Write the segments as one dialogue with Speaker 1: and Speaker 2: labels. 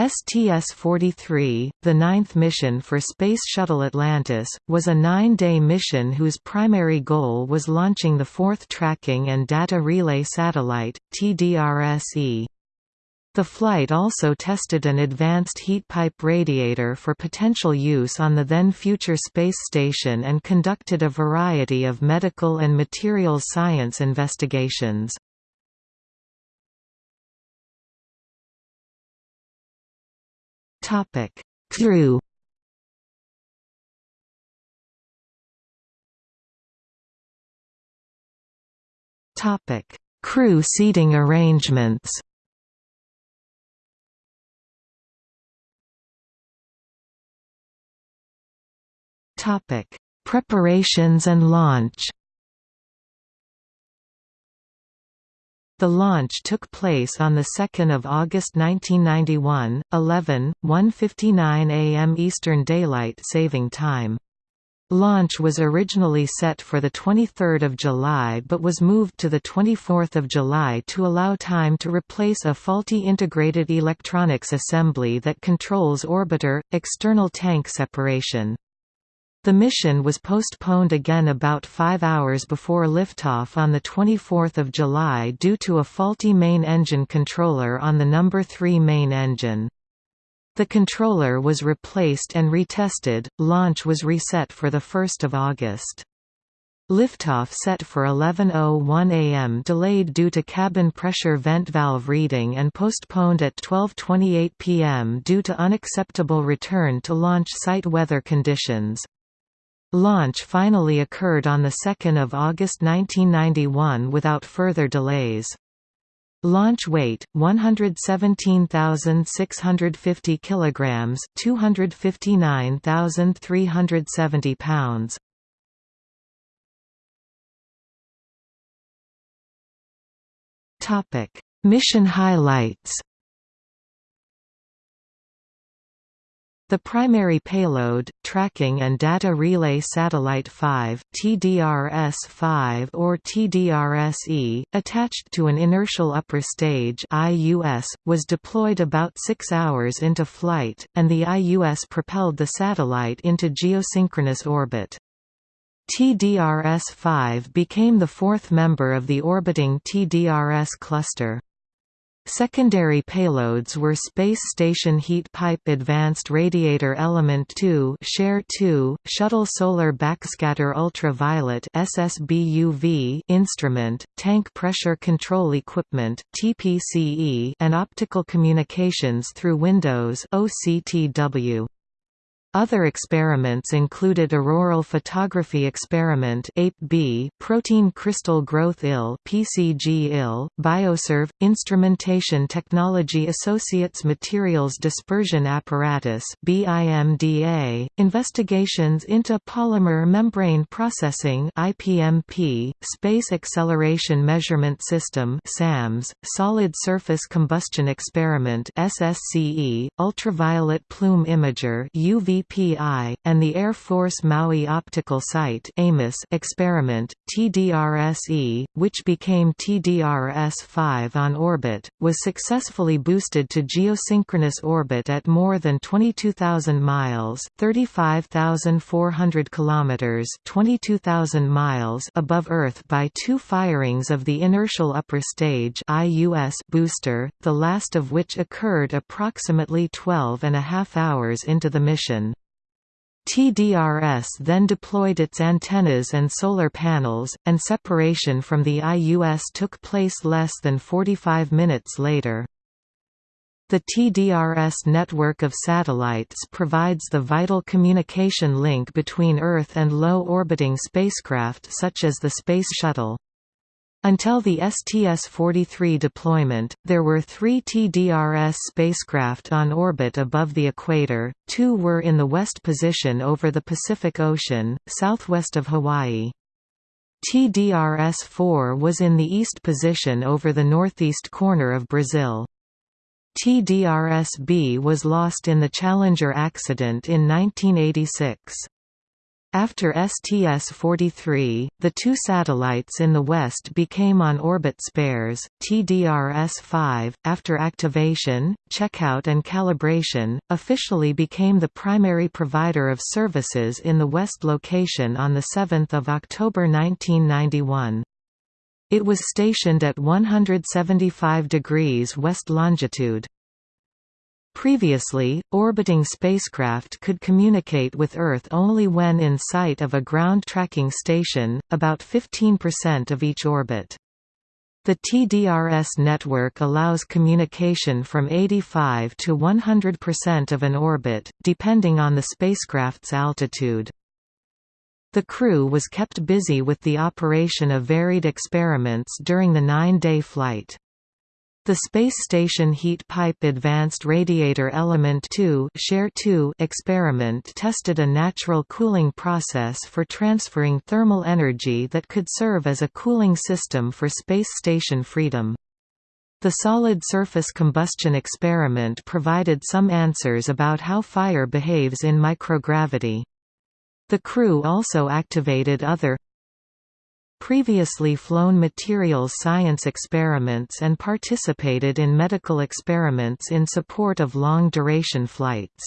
Speaker 1: STS-43, the ninth mission for Space Shuttle Atlantis, was a nine-day mission whose primary goal was launching the fourth Tracking and Data Relay Satellite, TDRS-E. The flight also tested an advanced heat pipe radiator for potential use on the then future space station and conducted a variety of medical and materials science investigations. Topic: Crew. Topic: Crew seating arrangements. Topic: Preparations and launch. The launch took place on 2 August 1991, 11, 1.59 am Eastern Daylight Saving Time. Launch was originally set for 23 July but was moved to 24 July to allow time to replace a faulty integrated electronics assembly that controls orbiter, external tank separation. The mission was postponed again about five hours before liftoff on 24 July due to a faulty main engine controller on the No. 3 main engine. The controller was replaced and retested, launch was reset for 1 August. Liftoff set for 11.01 am delayed due to cabin pressure vent valve reading and postponed at 12.28 pm due to unacceptable return to launch site weather conditions. Launch finally occurred on 2 August 1991 without further delays. Launch weight 117,650 kilograms, 259,370 pounds. Topic: Mission highlights. The primary payload, Tracking and Data Relay Satellite 5 TDRS-5 or TDRS-E, attached to an inertial upper stage IUS, was deployed about six hours into flight, and the IUS propelled the satellite into geosynchronous orbit. TDRS-5 became the fourth member of the orbiting TDRS cluster. Secondary payloads were Space Station Heat Pipe Advanced Radiator Element 2 Share 2, Shuttle Solar Backscatter Ultraviolet SSBUV instrument, Tank Pressure Control Equipment TPCE, and Optical Communications through Windows OCTW. Other experiments included Auroral Photography Experiment (APE-B), Protein Crystal Growth IL (PCG-IL), Bioserve, Instrumentation Technology Associates Materials Dispersion Apparatus (BIMDA), investigations into polymer membrane processing (IPMP), Space Acceleration Measurement System (SAMS), Solid Surface Combustion Experiment (SSCE), Ultraviolet Plume Imager (UV (API), and the Air Force Maui Optical Site experiment, TDRS-E, which became TDRS-5 on orbit, was successfully boosted to geosynchronous orbit at more than 22,000 miles (35,400 kilometers, 22,000 miles) above Earth by two firings of the inertial upper stage (IUS) booster, the last of which occurred approximately 12 and a half hours into the mission. TDRS then deployed its antennas and solar panels, and separation from the IUS took place less than 45 minutes later. The TDRS network of satellites provides the vital communication link between Earth and low-orbiting spacecraft such as the Space Shuttle. Until the STS-43 deployment, there were three TDRS spacecraft on orbit above the equator, two were in the west position over the Pacific Ocean, southwest of Hawaii. TDRS-4 was in the east position over the northeast corner of Brazil. TDRS-B was lost in the Challenger accident in 1986. After STS-43, the two satellites in the west became on-orbit spares, TDRS-5, after activation, checkout and calibration, officially became the primary provider of services in the west location on 7 October 1991. It was stationed at 175 degrees west longitude. Previously, orbiting spacecraft could communicate with Earth only when in sight of a ground tracking station, about 15% of each orbit. The TDRS network allows communication from 85 to 100% of an orbit, depending on the spacecraft's altitude. The crew was kept busy with the operation of varied experiments during the nine-day flight. The Space Station Heat Pipe Advanced Radiator Element 2 experiment tested a natural cooling process for transferring thermal energy that could serve as a cooling system for Space Station Freedom. The solid surface combustion experiment provided some answers about how fire behaves in microgravity. The crew also activated other previously flown materials science experiments and participated in medical experiments in support of long-duration flights.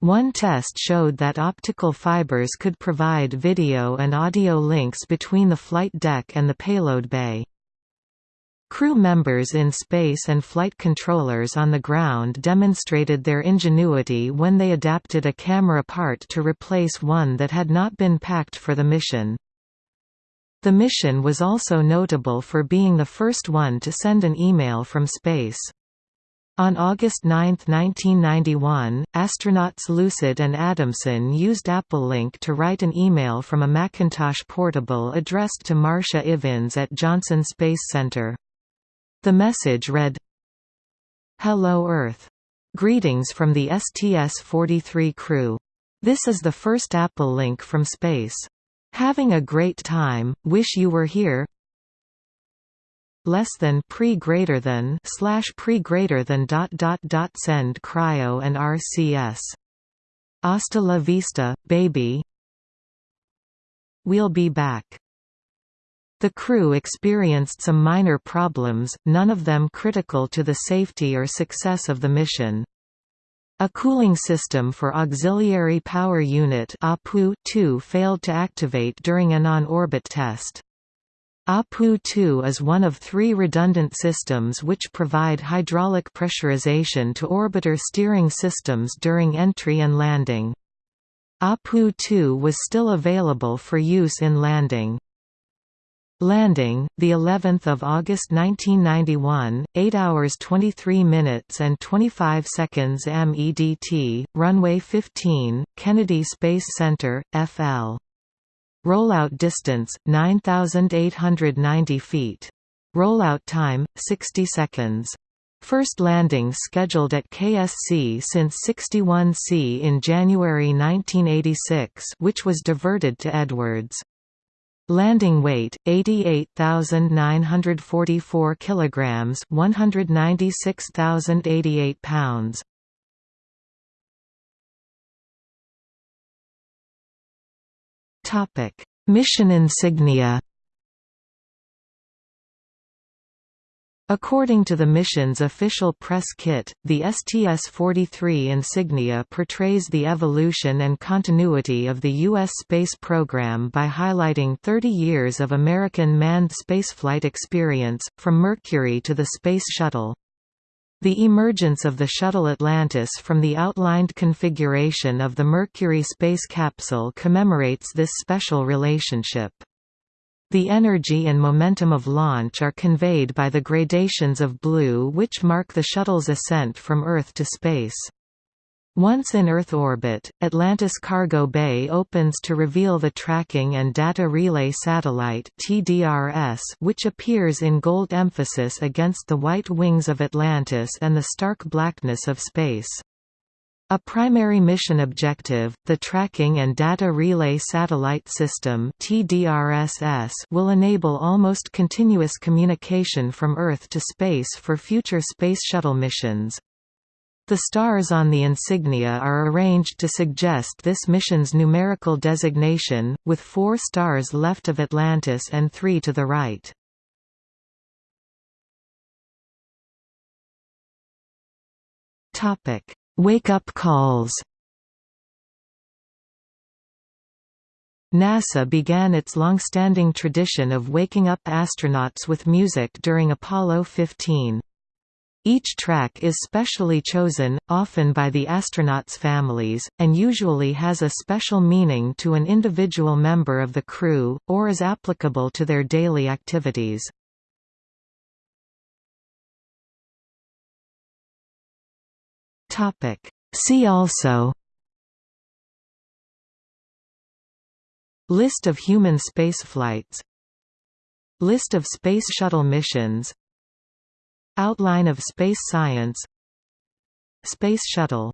Speaker 1: One test showed that optical fibers could provide video and audio links between the flight deck and the payload bay. Crew members in space and flight controllers on the ground demonstrated their ingenuity when they adapted a camera part to replace one that had not been packed for the mission. The mission was also notable for being the first one to send an email from space. On August 9, 1991, astronauts Lucid and Adamson used AppleLink to write an email from a Macintosh portable addressed to Marcia Ivins at Johnson Space Center. The message read, Hello Earth. Greetings from the STS-43 crew. This is the first AppleLink from space. Having a great time, wish you were here less than pre greater than slash pre greater than dot dot dot send cryo and RCS. Hasta la vista, baby. We'll be back. The crew experienced some minor problems, none of them critical to the safety or success of the mission. A cooling system for Auxiliary Power Unit APU-2 failed to activate during an on-orbit test. APU-2 is one of three redundant systems which provide hydraulic pressurization to orbiter steering systems during entry and landing. APU-2 was still available for use in landing. Landing, the 11th of August 1991, 8 hours 23 minutes and 25 seconds MEDT, runway 15, Kennedy Space Center, FL. Rollout distance 9890 feet. Rollout time 60 seconds. First landing scheduled at KSC since 61C in January 1986, which was diverted to Edwards. Landing weight 88,944 kilograms, 196,088 pounds. Topic: Mission insignia. According to the mission's official press kit, the STS-43 insignia portrays the evolution and continuity of the U.S. space program by highlighting 30 years of American manned spaceflight experience, from Mercury to the Space Shuttle. The emergence of the Shuttle Atlantis from the outlined configuration of the Mercury space capsule commemorates this special relationship. The energy and momentum of launch are conveyed by the gradations of blue which mark the shuttle's ascent from Earth to space. Once in Earth orbit, Atlantis Cargo Bay opens to reveal the Tracking and Data Relay Satellite which appears in gold emphasis against the white wings of Atlantis and the stark blackness of space. A primary mission objective, the Tracking and Data Relay Satellite System will enable almost continuous communication from Earth to space for future Space Shuttle missions. The stars on the insignia are arranged to suggest this mission's numerical designation, with four stars left of Atlantis and three to the right. Wake-up calls NASA began its long-standing tradition of waking up astronauts with music during Apollo 15. Each track is specially chosen, often by the astronauts' families, and usually has a special meaning to an individual member of the crew, or is applicable to their daily activities. See also List of human spaceflights List of Space Shuttle missions Outline of space science Space Shuttle